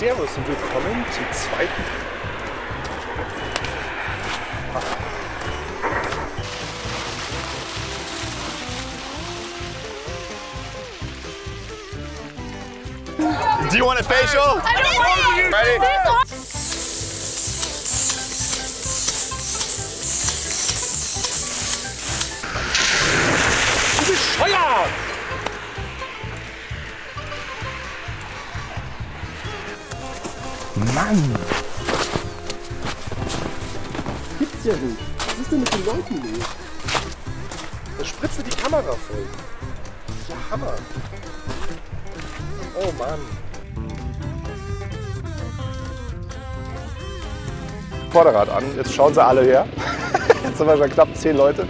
Servus und willkommen zum zweiten. Do you want a facial? Ready? Mann! Gibt's ja nicht. Was ist denn mit den Leuten los? Da spritzt die Kamera voll. Ja, Hammer. Oh Mann. Vorderrad an. Jetzt schauen sie alle her. Jetzt sind wir schon knapp zehn Leute.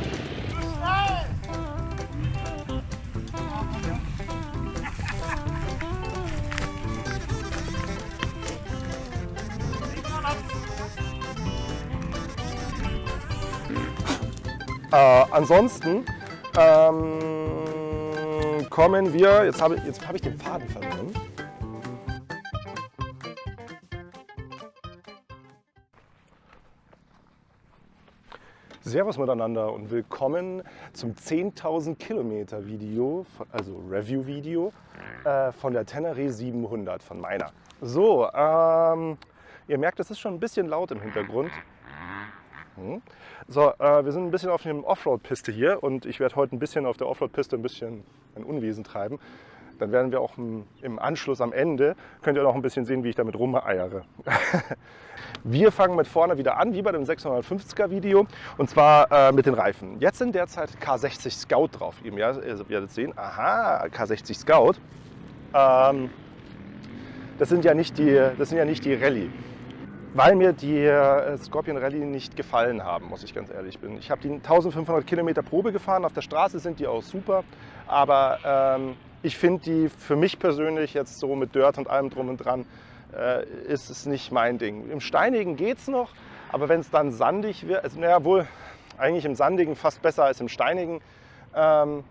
Ansonsten ähm, kommen wir, jetzt habe jetzt hab ich den Faden verloren. Servus miteinander und willkommen zum 10.000 Kilometer Video, also Review-Video äh, von der Tenere 700 von meiner. So, ähm, ihr merkt, es ist schon ein bisschen laut im Hintergrund. So, äh, wir sind ein bisschen auf dem Offroad-Piste hier und ich werde heute ein bisschen auf der Offroad-Piste ein bisschen ein Unwesen treiben. Dann werden wir auch im, im Anschluss am Ende, könnt ihr noch ein bisschen sehen, wie ich damit rumeiere. wir fangen mit vorne wieder an, wie bei dem 650er Video, und zwar äh, mit den Reifen. Jetzt sind derzeit K60 Scout drauf. Ihr werdet sehen, aha, K60 Scout. Ähm, das sind ja nicht die, das sind ja nicht die Rallye weil mir die äh, Scorpion Rallye nicht gefallen haben, muss ich ganz ehrlich bin. Ich habe die 1500 Kilometer Probe gefahren, auf der Straße sind die auch super, aber ähm, ich finde die für mich persönlich jetzt so mit Dirt und allem drum und dran, äh, ist es nicht mein Ding. Im Steinigen geht es noch, aber wenn es dann sandig wird, also naja wohl eigentlich im Sandigen fast besser als im Steinigen, ähm,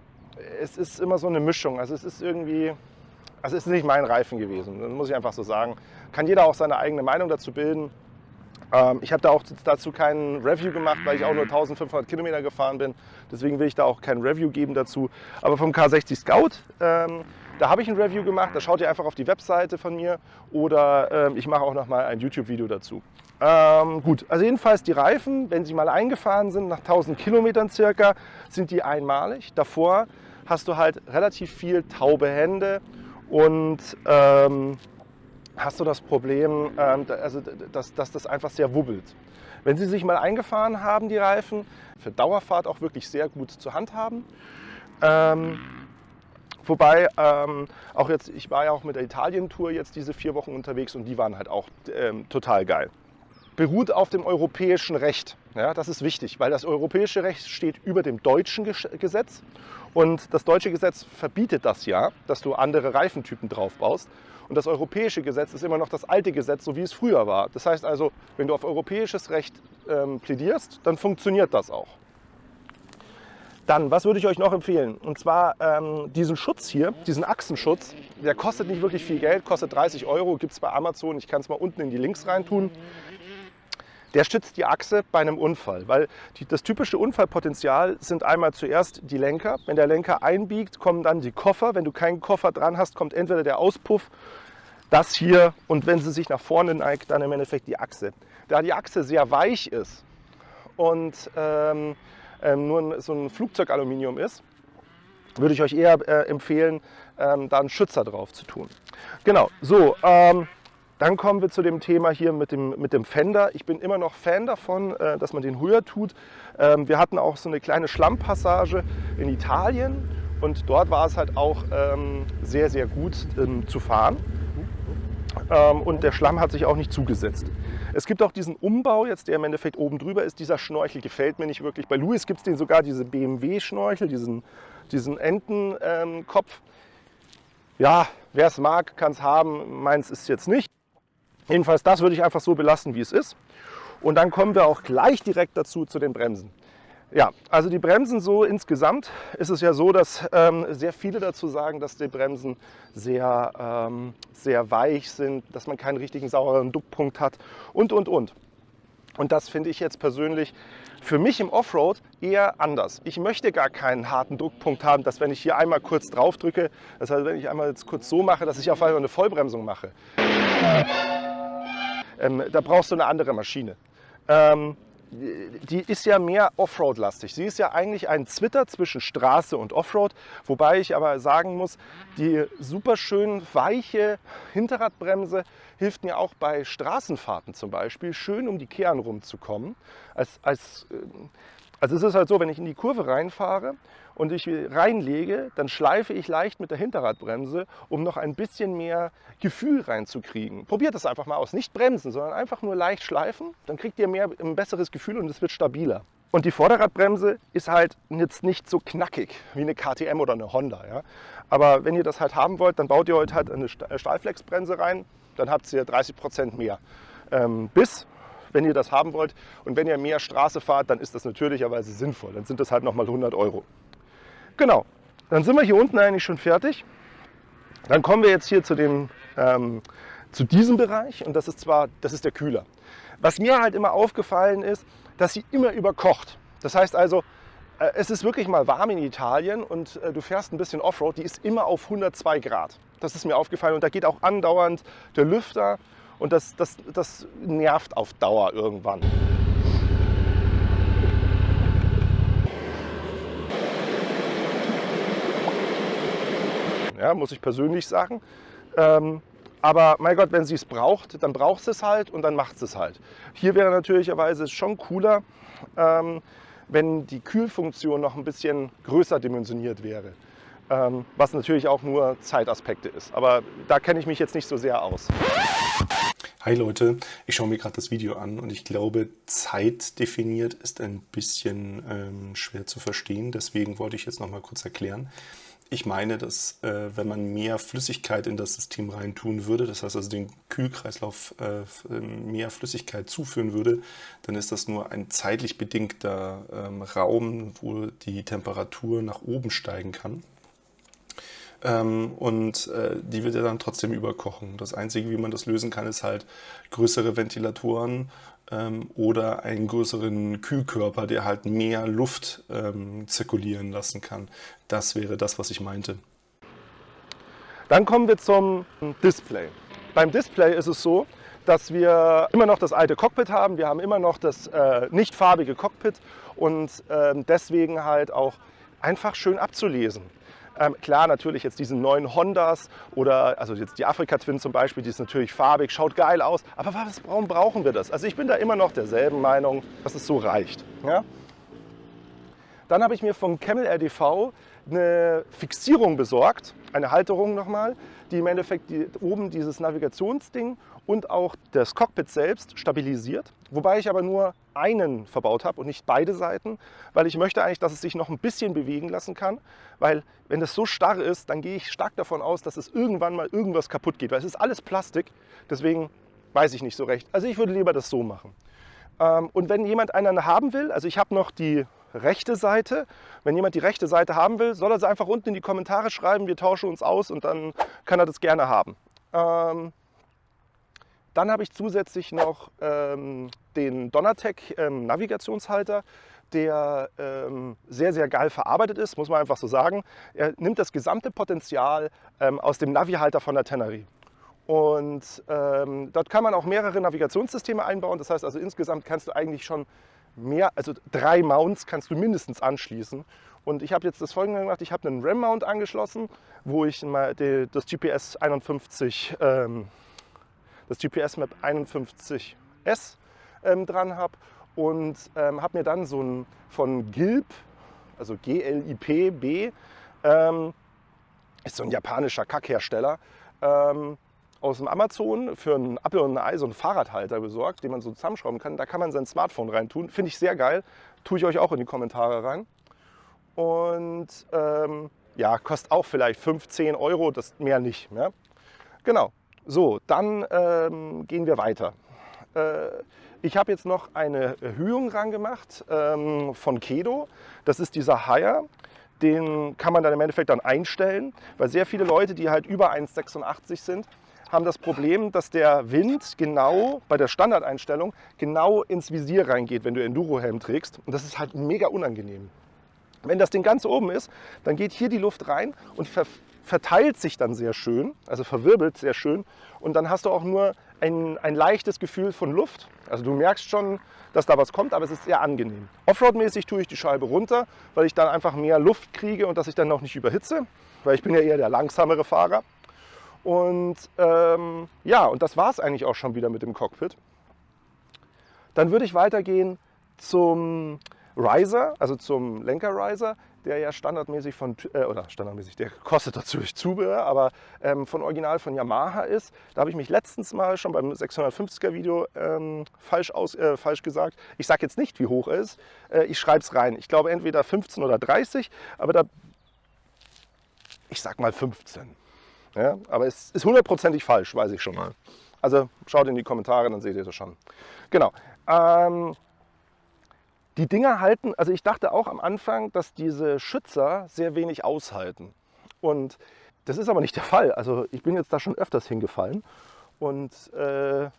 es ist immer so eine Mischung. Also es ist irgendwie, also es ist nicht mein Reifen gewesen, das muss ich einfach so sagen. Kann jeder auch seine eigene Meinung dazu bilden. Ähm, ich habe da auch dazu kein Review gemacht, weil ich auch nur 1500 Kilometer gefahren bin. Deswegen will ich da auch kein Review geben dazu. Aber vom K60 Scout, ähm, da habe ich ein Review gemacht. Da schaut ihr einfach auf die Webseite von mir oder ähm, ich mache auch noch mal ein YouTube-Video dazu. Ähm, gut, also jedenfalls die Reifen, wenn sie mal eingefahren sind, nach 1000 Kilometern circa, sind die einmalig. Davor hast du halt relativ viel taube Hände und ähm, hast du das Problem, ähm, also, dass, dass das einfach sehr wubbelt. Wenn Sie sich mal eingefahren haben, die Reifen, für Dauerfahrt auch wirklich sehr gut zu handhaben. Ähm, wobei ähm, auch jetzt, ich war ja auch mit der Italien-Tour jetzt diese vier Wochen unterwegs und die waren halt auch ähm, total geil. Beruht auf dem europäischen Recht. Ja, das ist wichtig, weil das europäische Recht steht über dem deutschen Gesetz und das deutsche Gesetz verbietet das ja, dass du andere Reifentypen drauf baust. Und das europäische Gesetz ist immer noch das alte Gesetz, so wie es früher war. Das heißt also, wenn du auf europäisches Recht ähm, plädierst, dann funktioniert das auch. Dann, was würde ich euch noch empfehlen? Und zwar ähm, diesen Schutz hier, diesen Achsenschutz, der kostet nicht wirklich viel Geld, kostet 30 Euro, gibt es bei Amazon. Ich kann es mal unten in die Links reintun der stützt die Achse bei einem Unfall. Weil die, das typische Unfallpotenzial sind einmal zuerst die Lenker. Wenn der Lenker einbiegt, kommen dann die Koffer. Wenn du keinen Koffer dran hast, kommt entweder der Auspuff, das hier und wenn sie sich nach vorne neigt, dann im Endeffekt die Achse. Da die Achse sehr weich ist und ähm, ähm, nur so ein Flugzeugaluminium ist, würde ich euch eher äh, empfehlen, ähm, da einen Schützer drauf zu tun. Genau, so. Ähm, dann kommen wir zu dem Thema hier mit dem, mit dem Fender. Ich bin immer noch Fan davon, äh, dass man den höher tut. Ähm, wir hatten auch so eine kleine Schlammpassage in Italien und dort war es halt auch ähm, sehr, sehr gut ähm, zu fahren. Und der Schlamm hat sich auch nicht zugesetzt. Es gibt auch diesen Umbau jetzt, der im Endeffekt oben drüber ist. Dieser Schnorchel gefällt mir nicht wirklich. Bei Louis gibt es den sogar, diese BMW-Schnorchel, diesen, diesen Entenkopf. Ja, wer es mag, kann es haben. Meins ist jetzt nicht. Jedenfalls, das würde ich einfach so belassen, wie es ist. Und dann kommen wir auch gleich direkt dazu zu den Bremsen. Ja, also die Bremsen so insgesamt ist es ja so, dass ähm, sehr viele dazu sagen, dass die Bremsen sehr, ähm, sehr weich sind, dass man keinen richtigen sauren Duckpunkt hat und, und, und. Und das finde ich jetzt persönlich für mich im Offroad eher anders. Ich möchte gar keinen harten Druckpunkt haben, dass wenn ich hier einmal kurz drauf drücke, das heißt, wenn ich einmal jetzt kurz so mache, dass ich auf einmal eine Vollbremsung mache. Ähm, da brauchst du eine andere Maschine. Ähm, die ist ja mehr Offroad-lastig. Sie ist ja eigentlich ein Zwitter zwischen Straße und Offroad, wobei ich aber sagen muss, die super schön weiche Hinterradbremse hilft mir auch bei Straßenfahrten zum Beispiel, schön um die Kehren rumzukommen. Als, als, äh, also es ist halt so, wenn ich in die Kurve reinfahre und ich reinlege, dann schleife ich leicht mit der Hinterradbremse, um noch ein bisschen mehr Gefühl reinzukriegen. Probiert das einfach mal aus. Nicht bremsen, sondern einfach nur leicht schleifen. Dann kriegt ihr mehr, ein besseres Gefühl und es wird stabiler. Und die Vorderradbremse ist halt jetzt nicht so knackig wie eine KTM oder eine Honda. Ja? Aber wenn ihr das halt haben wollt, dann baut ihr heute halt eine äh, Stahlflexbremse rein. Dann habt ihr 30 Prozent mehr ähm, Biss wenn ihr das haben wollt. Und wenn ihr mehr Straße fahrt, dann ist das natürlicherweise sinnvoll. Dann sind das halt nochmal 100 Euro. Genau, dann sind wir hier unten eigentlich schon fertig. Dann kommen wir jetzt hier zu, dem, ähm, zu diesem Bereich und das ist zwar, das ist der Kühler. Was mir halt immer aufgefallen ist, dass sie immer überkocht. Das heißt also, äh, es ist wirklich mal warm in Italien und äh, du fährst ein bisschen Offroad, die ist immer auf 102 Grad. Das ist mir aufgefallen und da geht auch andauernd der Lüfter und das, das, das nervt auf Dauer irgendwann. Ja, muss ich persönlich sagen. Ähm, aber mein Gott, wenn sie es braucht, dann braucht sie es halt und dann macht sie es halt. Hier wäre natürlicherweise schon cooler, ähm, wenn die Kühlfunktion noch ein bisschen größer dimensioniert wäre. Ähm, was natürlich auch nur Zeitaspekte ist. Aber da kenne ich mich jetzt nicht so sehr aus. Hi Leute, ich schaue mir gerade das Video an und ich glaube, Zeit definiert ist ein bisschen ähm, schwer zu verstehen. Deswegen wollte ich jetzt noch mal kurz erklären. Ich meine, dass äh, wenn man mehr Flüssigkeit in das System reintun würde, das heißt also den Kühlkreislauf äh, ähm, mehr Flüssigkeit zuführen würde, dann ist das nur ein zeitlich bedingter ähm, Raum, wo die Temperatur nach oben steigen kann. Ähm, und äh, die wird ja dann trotzdem überkochen. Das Einzige, wie man das lösen kann, ist halt größere Ventilatoren oder einen größeren Kühlkörper, der halt mehr Luft ähm, zirkulieren lassen kann. Das wäre das, was ich meinte. Dann kommen wir zum Display. Beim Display ist es so, dass wir immer noch das alte Cockpit haben. Wir haben immer noch das äh, nicht farbige Cockpit und äh, deswegen halt auch einfach schön abzulesen. Ähm, klar, natürlich jetzt diese neuen Hondas oder also jetzt die Afrika Twin zum Beispiel, die ist natürlich farbig, schaut geil aus. Aber was, warum brauchen wir das? Also ich bin da immer noch derselben Meinung, dass es so reicht. Ja? Dann habe ich mir von Camel RDV eine Fixierung besorgt, eine Halterung nochmal, die im Endeffekt die, oben dieses Navigationsding und auch das Cockpit selbst stabilisiert. Wobei ich aber nur einen verbaut habe und nicht beide Seiten, weil ich möchte eigentlich, dass es sich noch ein bisschen bewegen lassen kann, weil wenn das so starr ist, dann gehe ich stark davon aus, dass es irgendwann mal irgendwas kaputt geht, weil es ist alles Plastik, deswegen weiß ich nicht so recht. Also ich würde lieber das so machen. Ähm, und wenn jemand einen haben will, also ich habe noch die rechte Seite. Wenn jemand die rechte Seite haben will, soll er sie einfach unten in die Kommentare schreiben. Wir tauschen uns aus und dann kann er das gerne haben. Ähm, dann habe ich zusätzlich noch ähm, den Donatec ähm, Navigationshalter, der ähm, sehr, sehr geil verarbeitet ist, muss man einfach so sagen. Er nimmt das gesamte Potenzial ähm, aus dem Navi-Halter von der Teneri. Und ähm, dort kann man auch mehrere Navigationssysteme einbauen. Das heißt also insgesamt kannst du eigentlich schon mehr, also drei Mounts kannst du mindestens anschließen. Und ich habe jetzt das folgende gemacht, ich habe einen RAM-Mount angeschlossen, wo ich mal die, das GPS 51, ähm, das GPS Map 51S ähm, dran habe und ähm, habe mir dann so ein von Gilb, also G-L-I-P-B, ähm, ist so ein japanischer Kackhersteller, ähm, aus dem Amazon für ein Apple und ein Ei so einen Fahrradhalter besorgt, den man so zusammenschrauben kann. Da kann man sein Smartphone reintun. Finde ich sehr geil. Tue ich euch auch in die Kommentare rein. Und ähm, ja, kostet auch vielleicht 15 Euro, das mehr nicht. Ja? Genau. So, dann ähm, gehen wir weiter. Äh, ich habe jetzt noch eine Erhöhung rangemacht ähm, von Kedo. Das ist dieser Haier. Den kann man dann im Endeffekt dann einstellen, weil sehr viele Leute, die halt über 1,86 sind, haben das Problem, dass der Wind genau bei der Standardeinstellung genau ins Visier reingeht, wenn du Endurohelm trägst. Und das ist halt mega unangenehm. Wenn das Ding ganz oben ist, dann geht hier die Luft rein und ver verteilt sich dann sehr schön, also verwirbelt sehr schön. Und dann hast du auch nur ein, ein leichtes Gefühl von Luft. Also du merkst schon, dass da was kommt, aber es ist sehr angenehm. Offroad-mäßig tue ich die Scheibe runter, weil ich dann einfach mehr Luft kriege und dass ich dann noch nicht überhitze, weil ich bin ja eher der langsamere Fahrer. Und ähm, ja, und das war es eigentlich auch schon wieder mit dem Cockpit. Dann würde ich weitergehen zum Riser, also zum Lenker-Riser, der ja standardmäßig von, äh, oder standardmäßig, der kostet natürlich Zubehör, aber ähm, von Original von Yamaha ist. Da habe ich mich letztens mal schon beim 650er Video ähm, falsch, aus, äh, falsch gesagt. Ich sage jetzt nicht, wie hoch er ist. Äh, ich schreibe es rein. Ich glaube entweder 15 oder 30, aber da, ich sag mal 15. Ja, aber es ist hundertprozentig falsch, weiß ich schon mal. Also schaut in die Kommentare, dann seht ihr das schon. Genau. Ähm, die Dinger halten, also ich dachte auch am Anfang, dass diese Schützer sehr wenig aushalten. Und das ist aber nicht der Fall. Also ich bin jetzt da schon öfters hingefallen. Und äh,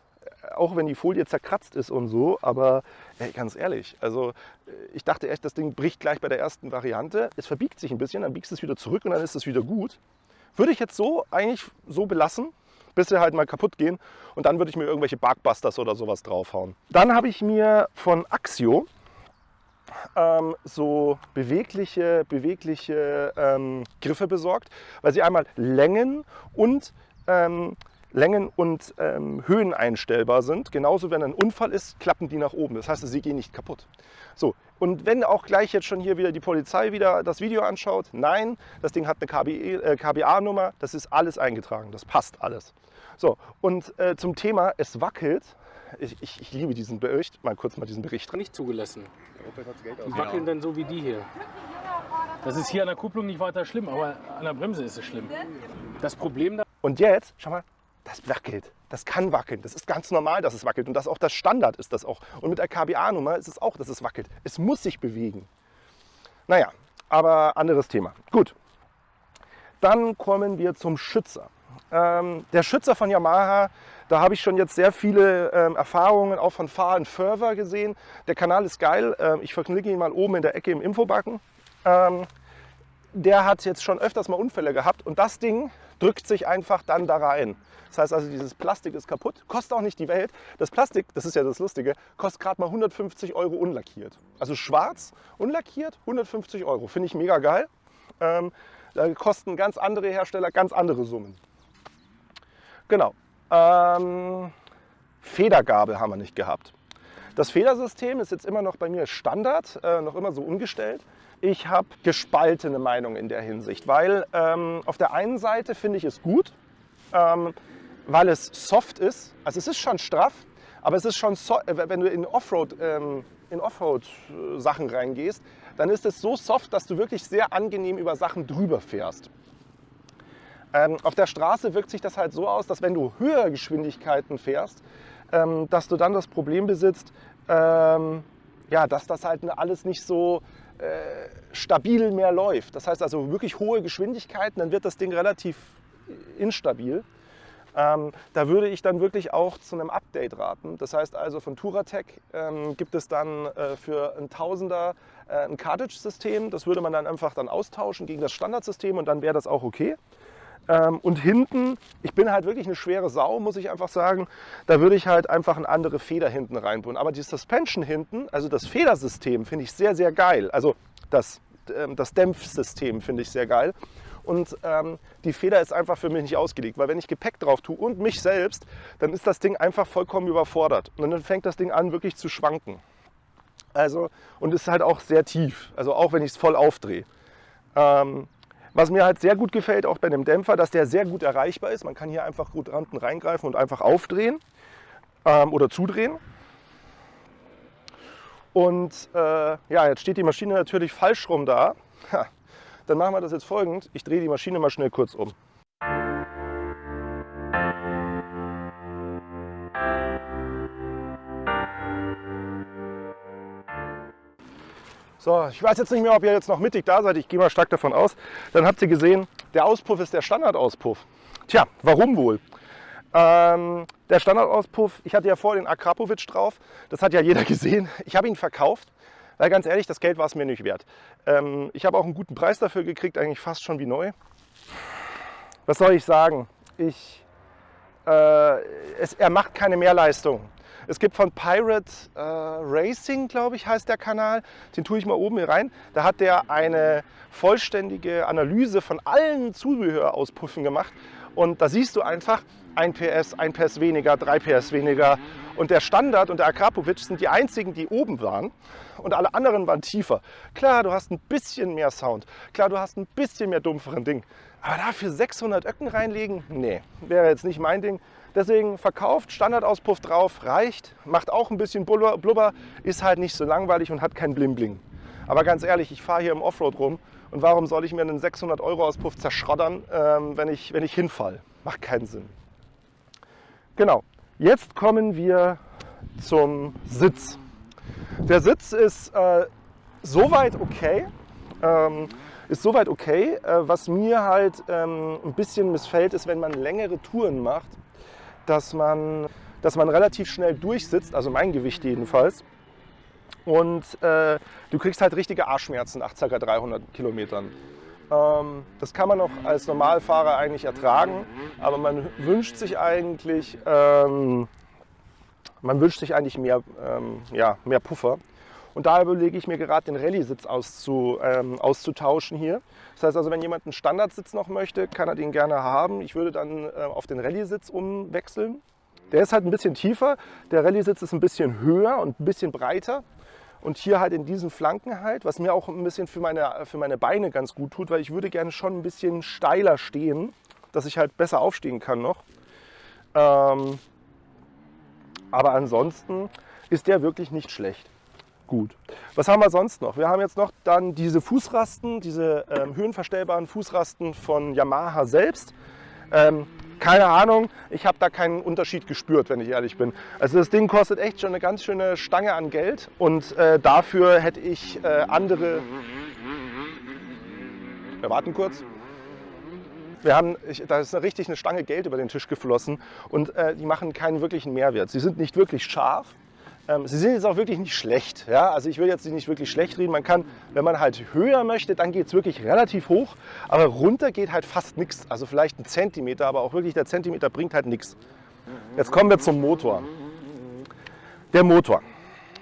auch wenn die Folie zerkratzt ist und so, aber ey, ganz ehrlich, also äh, ich dachte echt, das Ding bricht gleich bei der ersten Variante. Es verbiegt sich ein bisschen, dann biegst es wieder zurück und dann ist es wieder gut. Würde ich jetzt so eigentlich so belassen, bis sie halt mal kaputt gehen und dann würde ich mir irgendwelche Barkbusters oder sowas draufhauen. Dann habe ich mir von Axio ähm, so bewegliche, bewegliche ähm, Griffe besorgt, weil sie einmal Längen und ähm, Längen und ähm, Höhen einstellbar sind. Genauso, wenn ein Unfall ist, klappen die nach oben. Das heißt, sie gehen nicht kaputt. So, und wenn auch gleich jetzt schon hier wieder die Polizei wieder das Video anschaut, nein, das Ding hat eine KBE, äh, KBA-Nummer, das ist alles eingetragen, das passt alles. So, und äh, zum Thema, es wackelt, ich, ich, ich, liebe diesen Bericht, mal kurz mal diesen Bericht. Nicht zugelassen. Die wackeln dann so wie die hier. Das ist hier an der Kupplung nicht weiter schlimm, aber an der Bremse ist es schlimm. Das Problem da. Und jetzt, schau mal, das wackelt. Das kann wackeln. Das ist ganz normal, dass es wackelt. Und das auch das Standard ist das auch. Und mit der KBA-Nummer ist es auch, dass es wackelt. Es muss sich bewegen. Naja, aber anderes Thema. Gut. Dann kommen wir zum Schützer. Ähm, der Schützer von Yamaha, da habe ich schon jetzt sehr viele ähm, Erfahrungen auch von Fahren Further gesehen. Der Kanal ist geil. Ähm, ich verklicke ihn mal oben in der Ecke im Infobacken. Ähm, der hat jetzt schon öfters mal Unfälle gehabt und das Ding drückt sich einfach dann da rein. Das heißt also, dieses Plastik ist kaputt, kostet auch nicht die Welt. Das Plastik, das ist ja das Lustige, kostet gerade mal 150 Euro unlackiert. Also schwarz, unlackiert, 150 Euro. Finde ich mega geil. Ähm, da kosten ganz andere Hersteller ganz andere Summen. Genau. Ähm, Federgabel haben wir nicht gehabt. Das Federsystem ist jetzt immer noch bei mir Standard, äh, noch immer so umgestellt. Ich habe gespaltene Meinung in der Hinsicht, weil ähm, auf der einen Seite finde ich es gut, ähm, weil es soft ist. Also es ist schon straff, aber es ist schon, so, äh, wenn du in Offroad, ähm, in Offroad-Sachen reingehst, dann ist es so soft, dass du wirklich sehr angenehm über Sachen drüber fährst. Ähm, auf der Straße wirkt sich das halt so aus, dass wenn du höhere Geschwindigkeiten fährst, ähm, dass du dann das Problem besitzt, ähm, ja, dass das halt alles nicht so äh, stabil mehr läuft. Das heißt also wirklich hohe Geschwindigkeiten, dann wird das Ding relativ instabil. Ähm, da würde ich dann wirklich auch zu einem Update raten. Das heißt also von Touratec ähm, gibt es dann äh, für ein Tausender äh, ein Cartridge-System. Das würde man dann einfach dann austauschen gegen das Standardsystem und dann wäre das auch okay. Ähm, und hinten, ich bin halt wirklich eine schwere Sau, muss ich einfach sagen, da würde ich halt einfach eine andere Feder hinten reinbauen. Aber die Suspension hinten, also das Federsystem, finde ich sehr, sehr geil. Also das, ähm, das Dämpfsystem finde ich sehr geil. Und ähm, die Feder ist einfach für mich nicht ausgelegt, weil wenn ich Gepäck drauf tue und mich selbst, dann ist das Ding einfach vollkommen überfordert. Und dann fängt das Ding an wirklich zu schwanken. Also, und ist halt auch sehr tief, also auch wenn ich es voll aufdrehe. Ähm, was mir halt sehr gut gefällt, auch bei dem Dämpfer, dass der sehr gut erreichbar ist. Man kann hier einfach gut unten reingreifen und einfach aufdrehen ähm, oder zudrehen. Und äh, ja, jetzt steht die Maschine natürlich falsch rum da. Ha, dann machen wir das jetzt folgend. Ich drehe die Maschine mal schnell kurz um. So, ich weiß jetzt nicht mehr, ob ihr jetzt noch mittig da seid. Ich gehe mal stark davon aus. Dann habt ihr gesehen, der Auspuff ist der Standardauspuff. Tja, warum wohl? Ähm, der Standardauspuff, ich hatte ja vor den Akrapovic drauf. Das hat ja jeder gesehen. Ich habe ihn verkauft, weil ganz ehrlich, das Geld war es mir nicht wert. Ähm, ich habe auch einen guten Preis dafür gekriegt, eigentlich fast schon wie neu. Was soll ich sagen? Ich, äh, es, er macht keine Mehrleistung. Es gibt von Pirate äh, Racing, glaube ich, heißt der Kanal. Den tue ich mal oben hier rein. Da hat der eine vollständige Analyse von allen Zubehörauspunkten gemacht. Und da siehst du einfach, 1 PS, 1 PS weniger, 3 PS weniger. Und der Standard und der Akrapovic sind die einzigen, die oben waren. Und alle anderen waren tiefer. Klar, du hast ein bisschen mehr Sound. Klar, du hast ein bisschen mehr dumpferen Ding. Aber dafür 600 Öcken reinlegen? Nee, wäre jetzt nicht mein Ding. Deswegen verkauft, Standardauspuff drauf, reicht, macht auch ein bisschen Blubber, ist halt nicht so langweilig und hat kein Bling-Bling. Aber ganz ehrlich, ich fahre hier im Offroad rum und warum soll ich mir einen 600 Euro Auspuff zerschrottern, ähm, wenn, ich, wenn ich hinfall? Macht keinen Sinn. Genau, jetzt kommen wir zum Sitz. Der Sitz ist äh, soweit okay. Ähm, ist soweit okay. Äh, was mir halt ähm, ein bisschen missfällt, ist, wenn man längere Touren macht dass man, dass man relativ schnell durchsitzt, also mein Gewicht jedenfalls. Und äh, du kriegst halt richtige Arschschmerzen nach ca. 300 Kilometern. Ähm, das kann man auch als Normalfahrer eigentlich ertragen, aber man wünscht sich eigentlich, ähm, man wünscht sich eigentlich mehr, ähm, ja, mehr Puffer. Und da überlege ich mir gerade den Rallye-Sitz auszu, ähm, auszutauschen hier. Das heißt also, wenn jemand einen Standardsitz noch möchte, kann er den gerne haben. Ich würde dann äh, auf den Rallye-Sitz umwechseln. Der ist halt ein bisschen tiefer, der Rallye-Sitz ist ein bisschen höher und ein bisschen breiter. Und hier halt in diesen Flanken halt, was mir auch ein bisschen für meine, für meine Beine ganz gut tut, weil ich würde gerne schon ein bisschen steiler stehen, dass ich halt besser aufstehen kann noch. Ähm, aber ansonsten ist der wirklich nicht schlecht gut. Was haben wir sonst noch? Wir haben jetzt noch dann diese Fußrasten, diese ähm, höhenverstellbaren Fußrasten von Yamaha selbst. Ähm, keine Ahnung, ich habe da keinen Unterschied gespürt, wenn ich ehrlich bin. Also das Ding kostet echt schon eine ganz schöne Stange an Geld und äh, dafür hätte ich äh, andere... Wir warten kurz. Wir haben, ich, da ist richtig eine Stange Geld über den Tisch geflossen und äh, die machen keinen wirklichen Mehrwert. Sie sind nicht wirklich scharf, ähm, sie sind jetzt auch wirklich nicht schlecht. Ja? Also ich will jetzt nicht wirklich schlecht reden. Man kann, wenn man halt höher möchte, dann geht es wirklich relativ hoch. Aber runter geht halt fast nichts. Also vielleicht ein Zentimeter, aber auch wirklich der Zentimeter bringt halt nichts. Jetzt kommen wir zum Motor. Der Motor.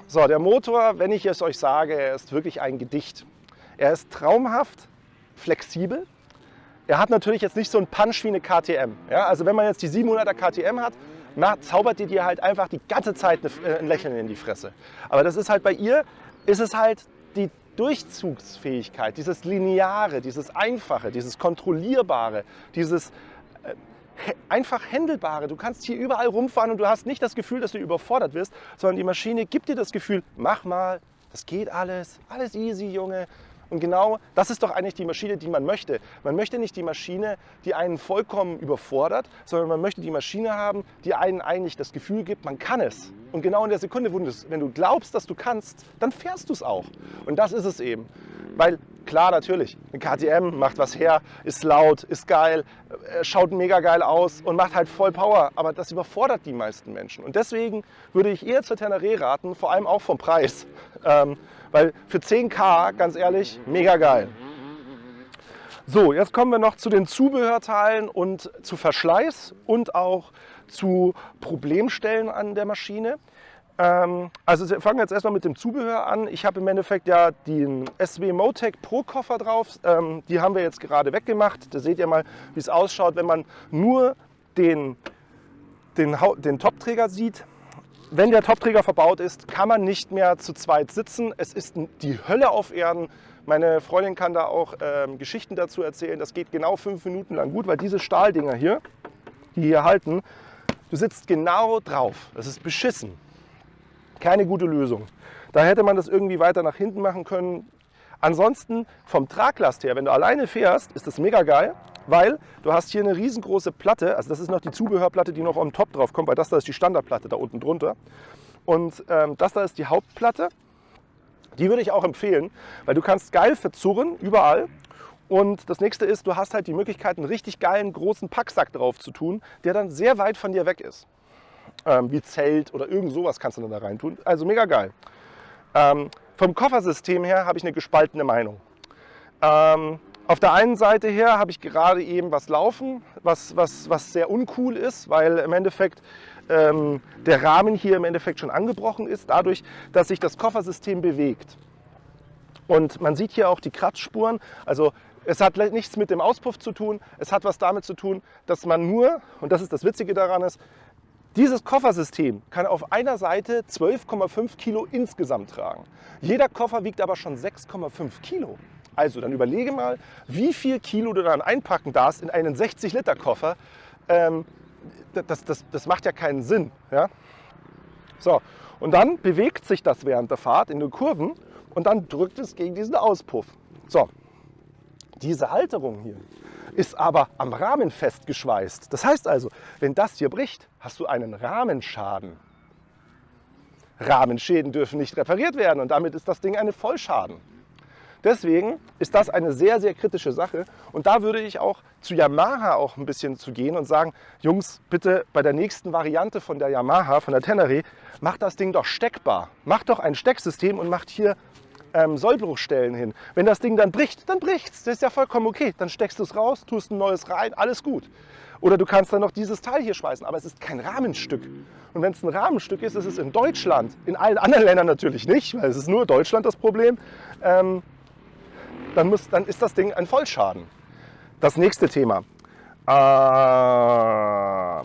So, der Motor, wenn ich es euch sage, er ist wirklich ein Gedicht. Er ist traumhaft, flexibel. Er hat natürlich jetzt nicht so einen Punch wie eine KTM. Ja? Also wenn man jetzt die 700er KTM hat, na, zaubert ihr dir halt einfach die ganze Zeit äh, ein Lächeln in die Fresse. Aber das ist halt bei ihr, ist es halt die Durchzugsfähigkeit, dieses Lineare, dieses Einfache, dieses Kontrollierbare, dieses äh, einfach Händelbare. Du kannst hier überall rumfahren und du hast nicht das Gefühl, dass du überfordert wirst, sondern die Maschine gibt dir das Gefühl, mach mal, das geht alles, alles easy, Junge. Und genau das ist doch eigentlich die Maschine, die man möchte. Man möchte nicht die Maschine, die einen vollkommen überfordert, sondern man möchte die Maschine haben, die einen eigentlich das Gefühl gibt, man kann es. Und genau in der Sekunde, wenn du glaubst, dass du kannst, dann fährst du es auch. Und das ist es eben. Weil klar, natürlich, eine KTM macht was her, ist laut, ist geil, äh, schaut mega geil aus und macht halt voll Power. Aber das überfordert die meisten Menschen. Und deswegen würde ich eher zur Teneré raten, vor allem auch vom Preis. Ähm, weil für 10k, ganz ehrlich, mega geil. So, jetzt kommen wir noch zu den Zubehörteilen und zu Verschleiß und auch zu Problemstellen an der Maschine. Ähm, also wir fangen jetzt erstmal mit dem Zubehör an. Ich habe im Endeffekt ja den SW Motec Pro Koffer drauf. Ähm, die haben wir jetzt gerade weggemacht. Da seht ihr mal, wie es ausschaut, wenn man nur den, den, den Topträger sieht. Wenn der Topträger verbaut ist, kann man nicht mehr zu zweit sitzen. Es ist die Hölle auf Erden. Meine Freundin kann da auch ähm, Geschichten dazu erzählen. Das geht genau fünf Minuten lang gut, weil diese Stahldinger hier, die hier halten, du sitzt genau drauf. Das ist beschissen. Keine gute Lösung. Da hätte man das irgendwie weiter nach hinten machen können. Ansonsten vom Traglast her, wenn du alleine fährst, ist das mega geil weil du hast hier eine riesengroße Platte, also das ist noch die Zubehörplatte, die noch am Top drauf kommt, weil das da ist die Standardplatte da unten drunter. Und ähm, das da ist die Hauptplatte. Die würde ich auch empfehlen, weil du kannst geil verzurren, überall. Und das nächste ist, du hast halt die Möglichkeit, einen richtig geilen großen Packsack drauf zu tun, der dann sehr weit von dir weg ist. Ähm, wie Zelt oder irgend sowas kannst du dann da rein tun. Also mega geil. Ähm, vom Koffersystem her habe ich eine gespaltene Meinung. Ähm, auf der einen Seite her habe ich gerade eben was laufen, was, was, was sehr uncool ist, weil im Endeffekt ähm, der Rahmen hier im Endeffekt schon angebrochen ist, dadurch, dass sich das Koffersystem bewegt. Und man sieht hier auch die Kratzspuren. Also es hat nichts mit dem Auspuff zu tun. Es hat was damit zu tun, dass man nur, und das ist das Witzige daran ist, dieses Koffersystem kann auf einer Seite 12,5 Kilo insgesamt tragen. Jeder Koffer wiegt aber schon 6,5 Kilo. Also dann überlege mal, wie viel Kilo du dann einpacken darfst in einen 60 Liter Koffer. Ähm, das, das, das macht ja keinen Sinn. Ja? So, und dann bewegt sich das während der Fahrt in den Kurven und dann drückt es gegen diesen Auspuff. So, diese Halterung hier ist aber am Rahmen festgeschweißt. Das heißt also, wenn das hier bricht, hast du einen Rahmenschaden. Rahmenschäden dürfen nicht repariert werden und damit ist das Ding eine Vollschaden. Deswegen ist das eine sehr, sehr kritische Sache. Und da würde ich auch zu Yamaha auch ein bisschen zu gehen und sagen, Jungs, bitte bei der nächsten Variante von der Yamaha, von der Tenere, macht das Ding doch steckbar. Macht doch ein Stecksystem und macht hier ähm, Sollbruchstellen hin. Wenn das Ding dann bricht, dann bricht es. Das ist ja vollkommen okay. Dann steckst du es raus, tust ein neues rein, alles gut. Oder du kannst dann noch dieses Teil hier schweißen, aber es ist kein Rahmenstück. Und wenn es ein Rahmenstück ist, ist es in Deutschland, in allen anderen Ländern natürlich nicht, weil es ist nur Deutschland das Problem, ähm, dann, muss, dann ist das Ding ein Vollschaden. Das nächste Thema. Äh,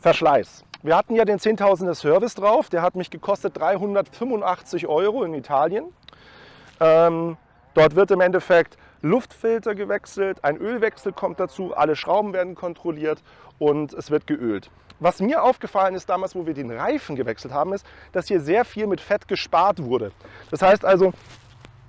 Verschleiß. Wir hatten ja den 10.000er Service drauf, der hat mich gekostet 385 Euro in Italien. Ähm, dort wird im Endeffekt Luftfilter gewechselt, ein Ölwechsel kommt dazu, alle Schrauben werden kontrolliert und es wird geölt. Was mir aufgefallen ist damals, wo wir den Reifen gewechselt haben, ist, dass hier sehr viel mit Fett gespart wurde. Das heißt also,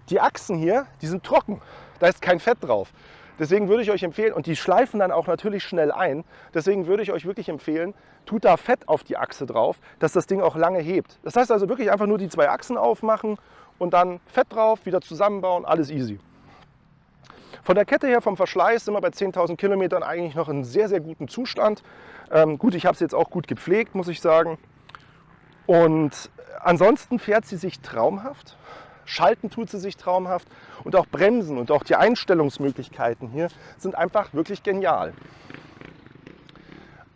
die Achsen hier, die sind trocken, da ist kein Fett drauf. Deswegen würde ich euch empfehlen, und die schleifen dann auch natürlich schnell ein, deswegen würde ich euch wirklich empfehlen, tut da Fett auf die Achse drauf, dass das Ding auch lange hebt. Das heißt also wirklich einfach nur die zwei Achsen aufmachen und dann Fett drauf, wieder zusammenbauen, alles easy. Von der Kette her, vom Verschleiß, sind wir bei 10.000 Kilometern eigentlich noch in sehr, sehr gutem Zustand. Ähm, gut, ich habe es jetzt auch gut gepflegt, muss ich sagen. Und ansonsten fährt sie sich traumhaft. Schalten tut sie sich traumhaft und auch Bremsen und auch die Einstellungsmöglichkeiten hier sind einfach wirklich genial.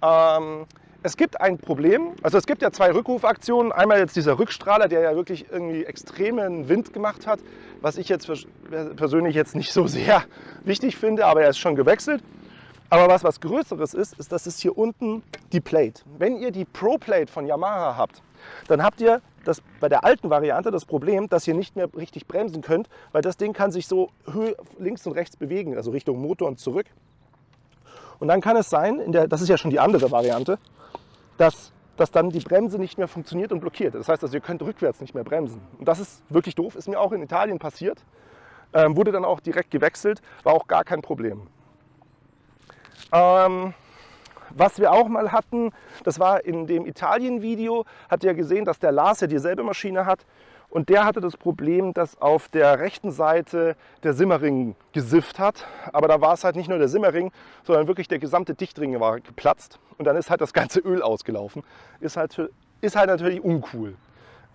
Ähm, es gibt ein Problem, also es gibt ja zwei Rückrufaktionen. Einmal jetzt dieser Rückstrahler, der ja wirklich irgendwie extremen Wind gemacht hat, was ich jetzt persönlich jetzt nicht so sehr wichtig finde, aber er ist schon gewechselt. Aber was was Größeres ist, ist, dass es hier unten die Plate. Wenn ihr die Pro Plate von Yamaha habt, dann habt ihr das, bei der alten Variante das Problem, dass ihr nicht mehr richtig bremsen könnt, weil das Ding kann sich so links und rechts bewegen, also Richtung Motor und zurück. Und dann kann es sein, in der, das ist ja schon die andere Variante, dass, dass dann die Bremse nicht mehr funktioniert und blockiert. Das heißt, also ihr könnt rückwärts nicht mehr bremsen. Und das ist wirklich doof, ist mir auch in Italien passiert. Ähm, wurde dann auch direkt gewechselt, war auch gar kein Problem. Ähm, was wir auch mal hatten, das war in dem Italien-Video, habt ihr gesehen, dass der Lars ja dieselbe Maschine hat und der hatte das Problem, dass auf der rechten Seite der Simmering gesifft hat. Aber da war es halt nicht nur der Simmering, sondern wirklich der gesamte Dichtring war geplatzt. Und dann ist halt das ganze Öl ausgelaufen. Ist halt, ist halt natürlich uncool.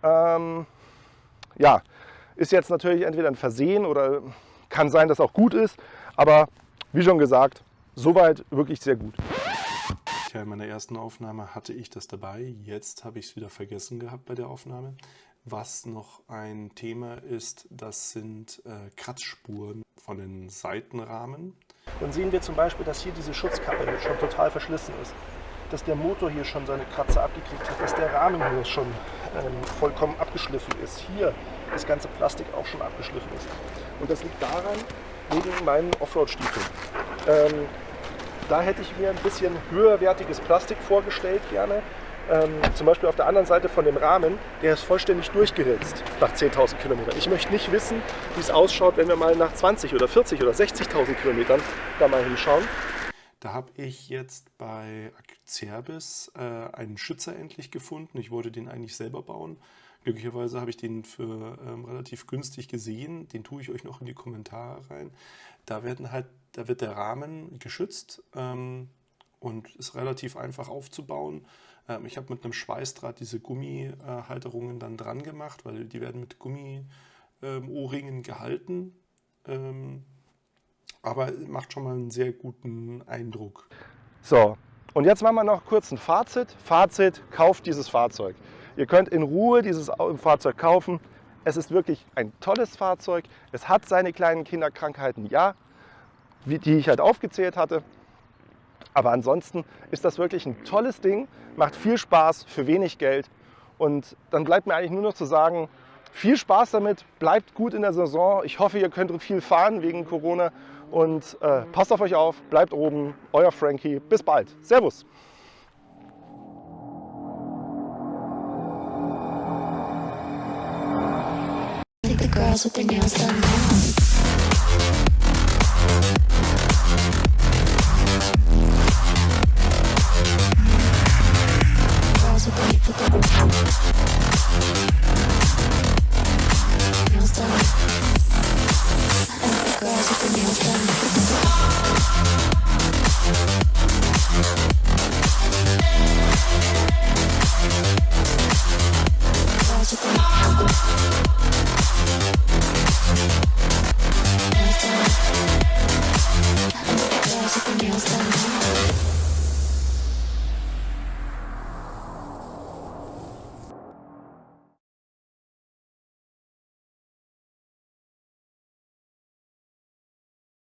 Ähm, ja, ist jetzt natürlich entweder ein Versehen oder kann sein, dass auch gut ist. Aber wie schon gesagt, soweit wirklich sehr gut. Ja, in meiner ersten Aufnahme hatte ich das dabei. Jetzt habe ich es wieder vergessen gehabt bei der Aufnahme. Was noch ein Thema ist, das sind äh, Kratzspuren von den Seitenrahmen. Dann sehen wir zum Beispiel, dass hier diese Schutzkappe schon total verschlissen ist. Dass der Motor hier schon seine Kratzer abgekriegt hat, dass der Rahmen hier schon ähm, vollkommen abgeschliffen ist. Hier das ganze Plastik auch schon abgeschliffen ist. Und das liegt daran, wegen meinen Offroad-Stiefeln. Ähm, da hätte ich mir ein bisschen höherwertiges Plastik vorgestellt gerne. Ähm, zum Beispiel auf der anderen Seite von dem Rahmen, der ist vollständig durchgeritzt nach 10.000 Kilometern. Ich möchte nicht wissen, wie es ausschaut, wenn wir mal nach 20 oder 40 oder 60.000 Kilometern da mal hinschauen. Da habe ich jetzt bei Acerbis äh, einen Schützer endlich gefunden. Ich wollte den eigentlich selber bauen. Glücklicherweise habe ich den für ähm, relativ günstig gesehen. Den tue ich euch noch in die Kommentare rein. Da, werden halt, da wird der Rahmen geschützt ähm, und ist relativ einfach aufzubauen. Ähm, ich habe mit einem Schweißdraht diese Gummihalterungen dann dran gemacht, weil die werden mit Gummi-Ohrringen ähm, gehalten. Ähm, aber macht schon mal einen sehr guten Eindruck. So, und jetzt machen wir noch kurz ein Fazit. Fazit, kauft dieses Fahrzeug. Ihr könnt in Ruhe dieses Fahrzeug kaufen. Es ist wirklich ein tolles Fahrzeug. Es hat seine kleinen Kinderkrankheiten, ja, die ich halt aufgezählt hatte. Aber ansonsten ist das wirklich ein tolles Ding, macht viel Spaß für wenig Geld. Und dann bleibt mir eigentlich nur noch zu sagen, viel Spaß damit, bleibt gut in der Saison. Ich hoffe, ihr könnt viel fahren wegen Corona. Und äh, passt auf euch auf, bleibt oben. Euer Frankie. Bis bald. Servus. girls with their nails done